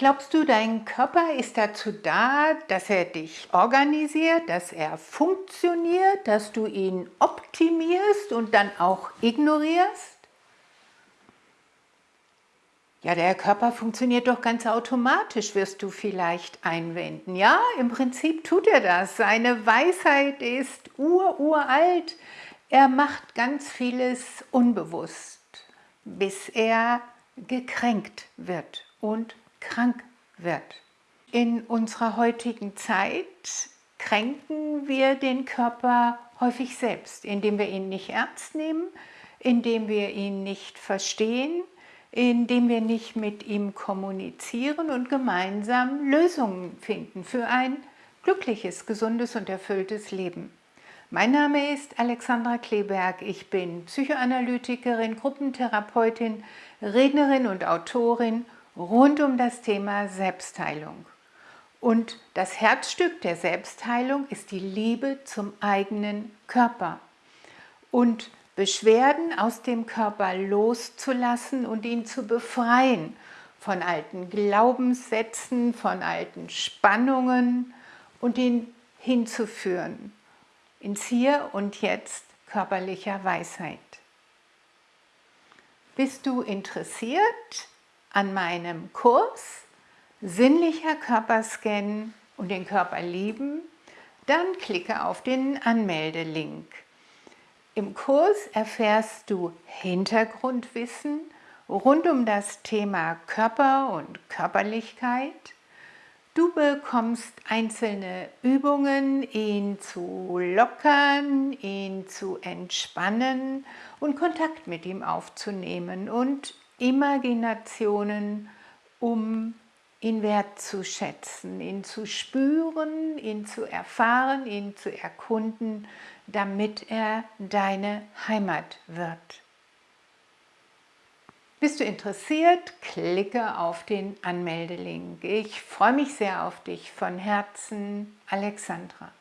Glaubst du, dein Körper ist dazu da, dass er dich organisiert, dass er funktioniert, dass du ihn optimierst und dann auch ignorierst? Ja, der Körper funktioniert doch ganz automatisch, wirst du vielleicht einwenden. Ja, im Prinzip tut er das. Seine Weisheit ist ururalt. Er macht ganz vieles unbewusst, bis er gekränkt wird und krank wird. In unserer heutigen Zeit kränken wir den Körper häufig selbst, indem wir ihn nicht ernst nehmen, indem wir ihn nicht verstehen, indem wir nicht mit ihm kommunizieren und gemeinsam Lösungen finden für ein glückliches, gesundes und erfülltes Leben. Mein Name ist Alexandra Kleberg, ich bin Psychoanalytikerin, Gruppentherapeutin, Rednerin und Autorin rund um das Thema Selbstheilung. Und das Herzstück der Selbstheilung ist die Liebe zum eigenen Körper und Beschwerden aus dem Körper loszulassen und ihn zu befreien von alten Glaubenssätzen, von alten Spannungen und ihn hinzuführen ins Hier und Jetzt körperlicher Weisheit. Bist du interessiert an meinem Kurs Sinnlicher Körperscan und den Körper lieben, dann klicke auf den Anmeldelink. Im Kurs erfährst du Hintergrundwissen rund um das Thema Körper und Körperlichkeit. Du bekommst einzelne Übungen, ihn zu lockern, ihn zu entspannen und Kontakt mit ihm aufzunehmen und Imaginationen, um ihn wertzuschätzen, ihn zu spüren, ihn zu erfahren, ihn zu erkunden, damit er deine Heimat wird. Bist du interessiert? Klicke auf den Anmeldelink. Ich freue mich sehr auf dich. Von Herzen, Alexandra.